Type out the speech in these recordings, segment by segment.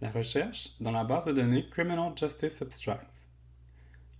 La recherche dans la base de données Criminal Justice Abstracts.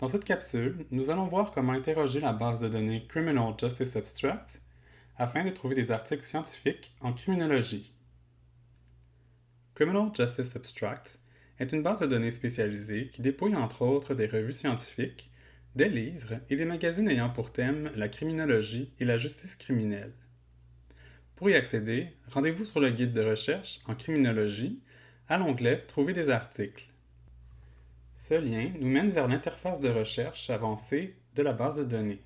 Dans cette capsule, nous allons voir comment interroger la base de données Criminal Justice Abstracts afin de trouver des articles scientifiques en criminologie. Criminal Justice Abstracts est une base de données spécialisée qui dépouille entre autres des revues scientifiques, des livres et des magazines ayant pour thème la criminologie et la justice criminelle. Pour y accéder, rendez-vous sur le guide de recherche en criminologie à l'onglet Trouver des articles. Ce lien nous mène vers l'interface de recherche avancée de la base de données.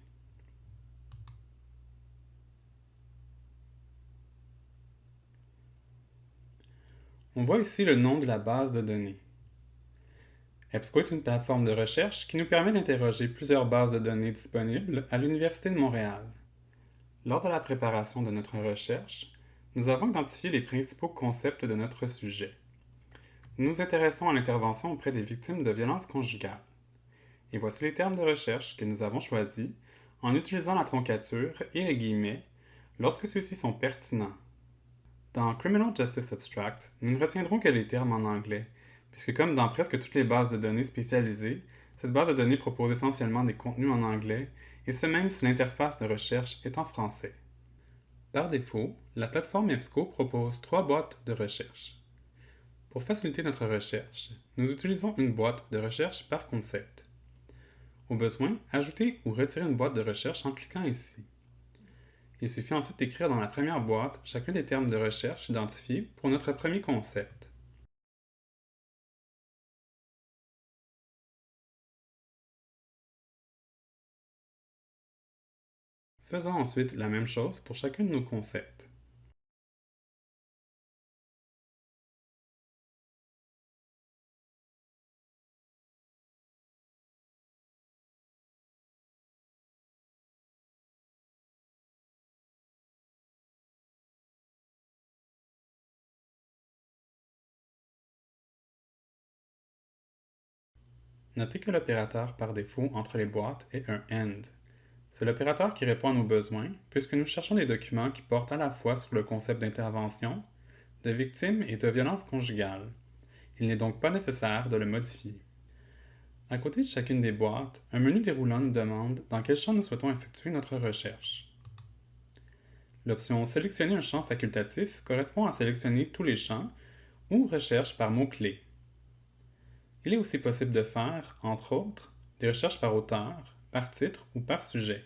On voit ici le nom de la base de données. EBSCO est une plateforme de recherche qui nous permet d'interroger plusieurs bases de données disponibles à l'Université de Montréal. Lors de la préparation de notre recherche, nous avons identifié les principaux concepts de notre sujet. Nous intéressons à l'intervention auprès des victimes de violences conjugales. Et voici les termes de recherche que nous avons choisis en utilisant la troncature et les guillemets lorsque ceux-ci sont pertinents. Dans Criminal Justice Abstract, nous ne retiendrons que les termes en anglais, puisque comme dans presque toutes les bases de données spécialisées, cette base de données propose essentiellement des contenus en anglais et ce même si l'interface de recherche est en français. Par défaut, la plateforme EBSCO propose trois boîtes de recherche. Pour faciliter notre recherche, nous utilisons une boîte de recherche par concept. Au besoin, ajoutez ou retirez une boîte de recherche en cliquant ici. Il suffit ensuite d'écrire dans la première boîte chacun des termes de recherche identifiés pour notre premier concept. Faisons ensuite la même chose pour chacun de nos concepts. Notez que l'opérateur par défaut entre les boîtes est un AND, c'est l'opérateur qui répond à nos besoins, puisque nous cherchons des documents qui portent à la fois sur le concept d'intervention, de victime et de violence conjugale. Il n'est donc pas nécessaire de le modifier. À côté de chacune des boîtes, un menu déroulant nous demande dans quel champ nous souhaitons effectuer notre recherche. L'option Sélectionner un champ facultatif correspond à sélectionner tous les champs ou recherche par mots-clés. Il est aussi possible de faire, entre autres, des recherches par auteur, par titre ou par sujet.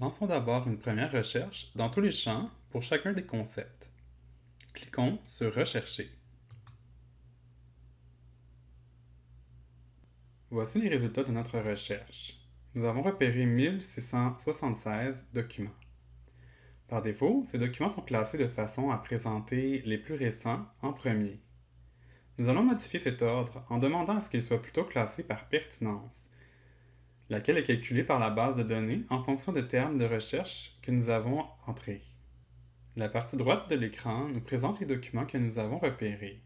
Lançons d'abord une première recherche dans tous les champs pour chacun des concepts. Cliquons sur Rechercher. Voici les résultats de notre recherche. Nous avons repéré 1676 documents. Par défaut, ces documents sont classés de façon à présenter les plus récents en premier. Nous allons modifier cet ordre en demandant à ce qu'ils soient plutôt classés par pertinence, laquelle est calculée par la base de données en fonction de termes de recherche que nous avons entrés. La partie droite de l'écran nous présente les documents que nous avons repérés.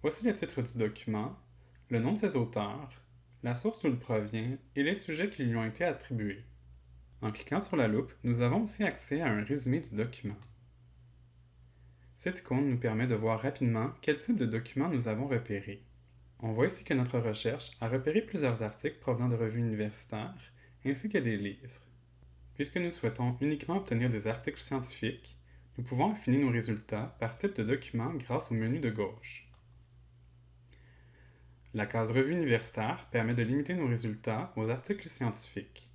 Voici le titre du document, le nom de ses auteurs, la source d'où il provient et les sujets qui lui ont été attribués. En cliquant sur la loupe, nous avons aussi accès à un résumé du document. Cette icône nous permet de voir rapidement quel type de document nous avons repéré. On voit ici que notre recherche a repéré plusieurs articles provenant de revues universitaires ainsi que des livres. Puisque nous souhaitons uniquement obtenir des articles scientifiques, nous pouvons affiner nos résultats par type de document grâce au menu de gauche. La case Revue universitaire permet de limiter nos résultats aux articles scientifiques.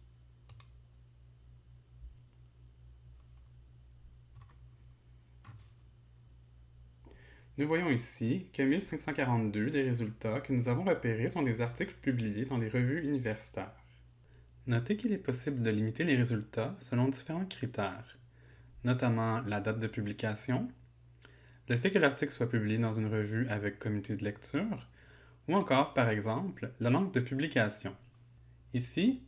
Nous voyons ici que 1542 des résultats que nous avons repérés sont des articles publiés dans des revues universitaires. Notez qu'il est possible de limiter les résultats selon différents critères, notamment la date de publication, le fait que l'article soit publié dans une revue avec comité de lecture, ou encore, par exemple, la langue de publication. Ici,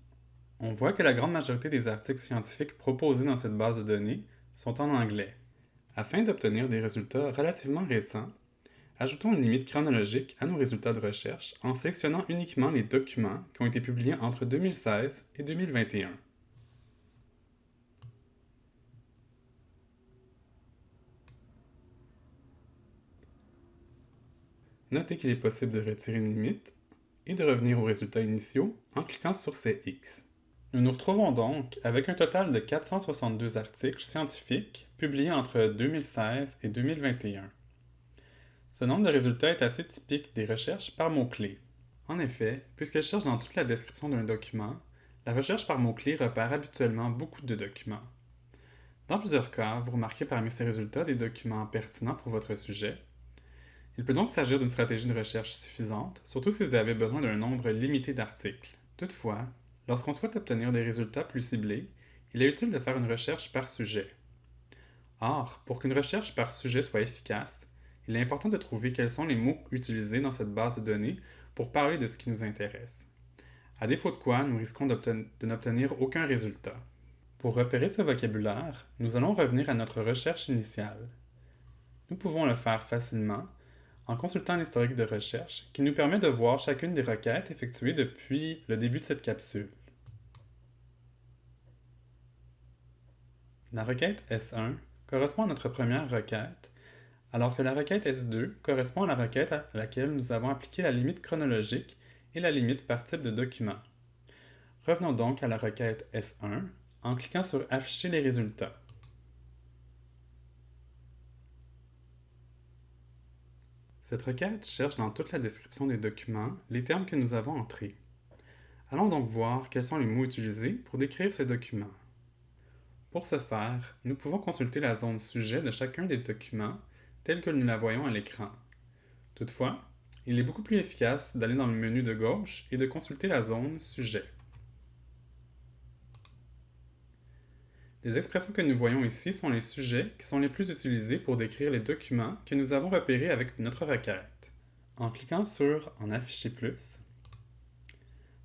on voit que la grande majorité des articles scientifiques proposés dans cette base de données sont en anglais. Afin d'obtenir des résultats relativement récents, ajoutons une limite chronologique à nos résultats de recherche en sélectionnant uniquement les documents qui ont été publiés entre 2016 et 2021. Notez qu'il est possible de retirer une limite et de revenir aux résultats initiaux en cliquant sur ces X. Nous nous retrouvons donc avec un total de 462 articles scientifiques publiés entre 2016 et 2021. Ce nombre de résultats est assez typique des recherches par mots-clés. En effet, puisqu'elle cherche dans toute la description d'un document, la recherche par mots-clés repère habituellement beaucoup de documents. Dans plusieurs cas, vous remarquez parmi ces résultats des documents pertinents pour votre sujet. Il peut donc s'agir d'une stratégie de recherche suffisante, surtout si vous avez besoin d'un nombre limité d'articles. Toutefois, lorsqu'on souhaite obtenir des résultats plus ciblés, il est utile de faire une recherche par sujet. Or, pour qu'une recherche par sujet soit efficace, il est important de trouver quels sont les mots utilisés dans cette base de données pour parler de ce qui nous intéresse. À défaut de quoi, nous risquons de n'obtenir aucun résultat. Pour repérer ce vocabulaire, nous allons revenir à notre recherche initiale. Nous pouvons le faire facilement en consultant l'historique de recherche qui nous permet de voir chacune des requêtes effectuées depuis le début de cette capsule. La requête S1 correspond à notre première requête, alors que la requête S2 correspond à la requête à laquelle nous avons appliqué la limite chronologique et la limite par type de document. Revenons donc à la requête S1 en cliquant sur Afficher les résultats. Cette requête cherche dans toute la description des documents les termes que nous avons entrés. Allons donc voir quels sont les mots utilisés pour décrire ces documents. Pour ce faire, nous pouvons consulter la zone sujet de chacun des documents telle que nous la voyons à l'écran. Toutefois, il est beaucoup plus efficace d'aller dans le menu de gauche et de consulter la zone sujet. Les expressions que nous voyons ici sont les sujets qui sont les plus utilisés pour décrire les documents que nous avons repérés avec notre requête. En cliquant sur « En afficher plus »,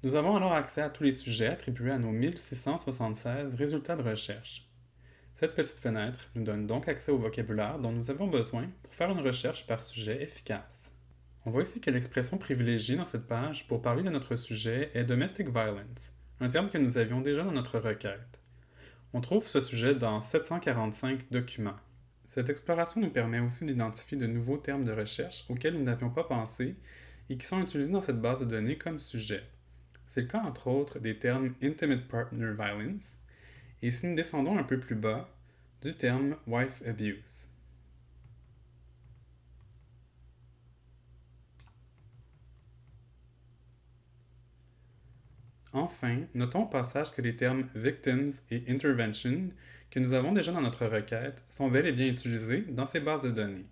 nous avons alors accès à tous les sujets attribués à nos 1676 résultats de recherche. Cette petite fenêtre nous donne donc accès au vocabulaire dont nous avons besoin pour faire une recherche par sujet efficace. On voit ici que l'expression privilégiée dans cette page pour parler de notre sujet est « Domestic Violence », un terme que nous avions déjà dans notre requête. On trouve ce sujet dans 745 documents. Cette exploration nous permet aussi d'identifier de nouveaux termes de recherche auxquels nous n'avions pas pensé et qui sont utilisés dans cette base de données comme sujet. C'est le cas entre autres des termes Intimate Partner Violence et si nous descendons un peu plus bas, du terme Wife Abuse. Enfin, notons au passage que les termes victims et intervention que nous avons déjà dans notre requête sont bel et bien utilisés dans ces bases de données.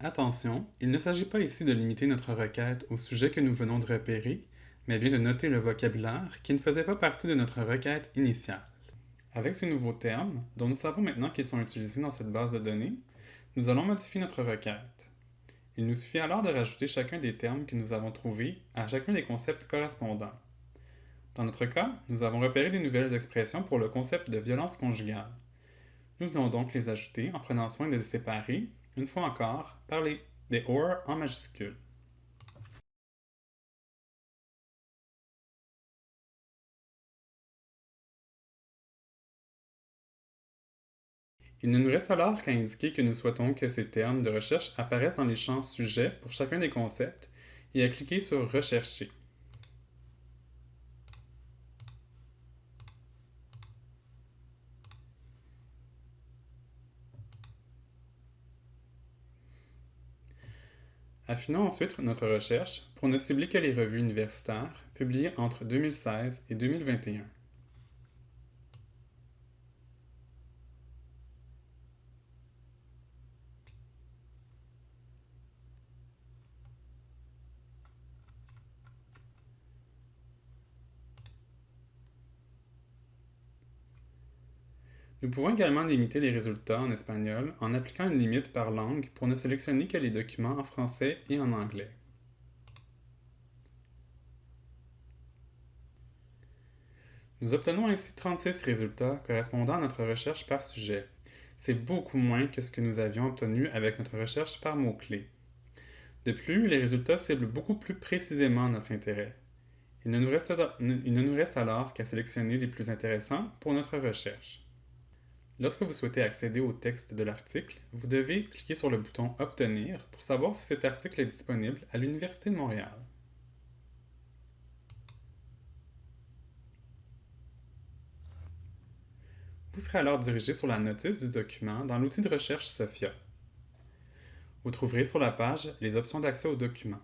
Attention, il ne s'agit pas ici de limiter notre requête au sujet que nous venons de repérer, mais bien de noter le vocabulaire qui ne faisait pas partie de notre requête initiale. Avec ces nouveaux termes, dont nous savons maintenant qu'ils sont utilisés dans cette base de données, nous allons modifier notre requête. Il nous suffit alors de rajouter chacun des termes que nous avons trouvés à chacun des concepts correspondants. Dans notre cas, nous avons repéré des nouvelles expressions pour le concept de violence conjugale. Nous venons donc les ajouter en prenant soin de les séparer, une fois encore, par les, des OR en majuscules. Il ne nous reste alors qu'à indiquer que nous souhaitons que ces termes de recherche apparaissent dans les champs sujets pour chacun des concepts et à cliquer sur Rechercher. Affinons ensuite notre recherche pour ne cibler que les revues universitaires publiées entre 2016 et 2021. Nous pouvons également limiter les résultats en espagnol en appliquant une limite par langue pour ne sélectionner que les documents en français et en anglais. Nous obtenons ainsi 36 résultats correspondant à notre recherche par sujet. C'est beaucoup moins que ce que nous avions obtenu avec notre recherche par mots-clés. De plus, les résultats ciblent beaucoup plus précisément notre intérêt. Il ne nous reste, il ne nous reste alors qu'à sélectionner les plus intéressants pour notre recherche. Lorsque vous souhaitez accéder au texte de l'article, vous devez cliquer sur le bouton Obtenir pour savoir si cet article est disponible à l'Université de Montréal. Vous serez alors dirigé sur la notice du document dans l'outil de recherche SOPHIA. Vous trouverez sur la page les options d'accès au document.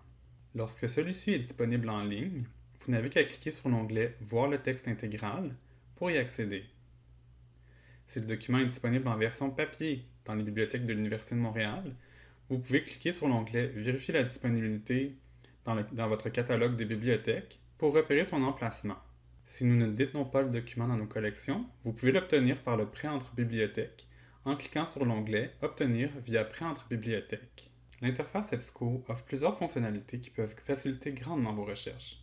Lorsque celui-ci est disponible en ligne, vous n'avez qu'à cliquer sur l'onglet « Voir le texte intégral » pour y accéder. Si le document est disponible en version papier dans les bibliothèques de l'Université de Montréal, vous pouvez cliquer sur l'onglet « Vérifier la disponibilité dans, votre catalogue de bibliothèques » pour repérer son emplacement. Si nous ne détenons pas le document dans nos collections, vous pouvez l'obtenir par le prêt entre bibliothèques en cliquant sur l'onglet « Obtenir via prêt entre bibliothèques ». L'interface EBSCO offre plusieurs fonctionnalités qui peuvent faciliter grandement vos recherches.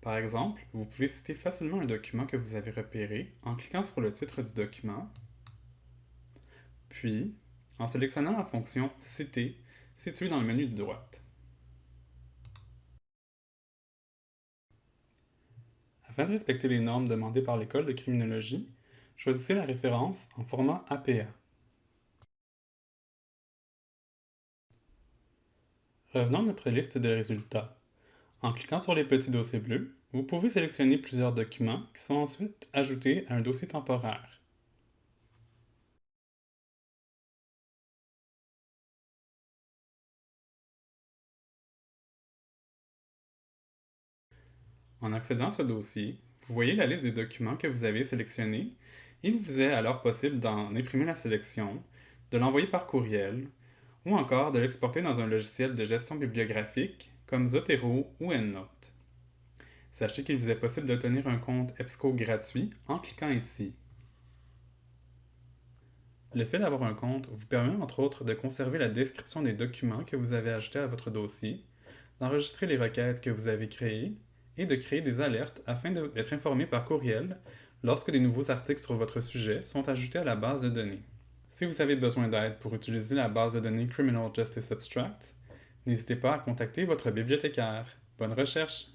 Par exemple, vous pouvez citer facilement un document que vous avez repéré en cliquant sur le titre du document, puis en sélectionnant la fonction « Citer » située dans le menu de droite. Afin de respecter les normes demandées par l'École de criminologie, choisissez la référence en format APA. Revenons à notre liste de résultats. En cliquant sur les petits dossiers bleus, vous pouvez sélectionner plusieurs documents qui sont ensuite ajoutés à un dossier temporaire. En accédant à ce dossier, vous voyez la liste des documents que vous avez sélectionnés il vous est alors possible d'en imprimer la sélection, de l'envoyer par courriel ou encore de l'exporter dans un logiciel de gestion bibliographique comme Zotero ou EndNote. Sachez qu'il vous est possible d'obtenir un compte EBSCO gratuit en cliquant ici. Le fait d'avoir un compte vous permet entre autres de conserver la description des documents que vous avez ajoutés à votre dossier, d'enregistrer les requêtes que vous avez créées et de créer des alertes afin d'être informé par courriel lorsque des nouveaux articles sur votre sujet sont ajoutés à la base de données. Si vous avez besoin d'aide pour utiliser la base de données Criminal Justice Abstract, n'hésitez pas à contacter votre bibliothécaire. Bonne recherche!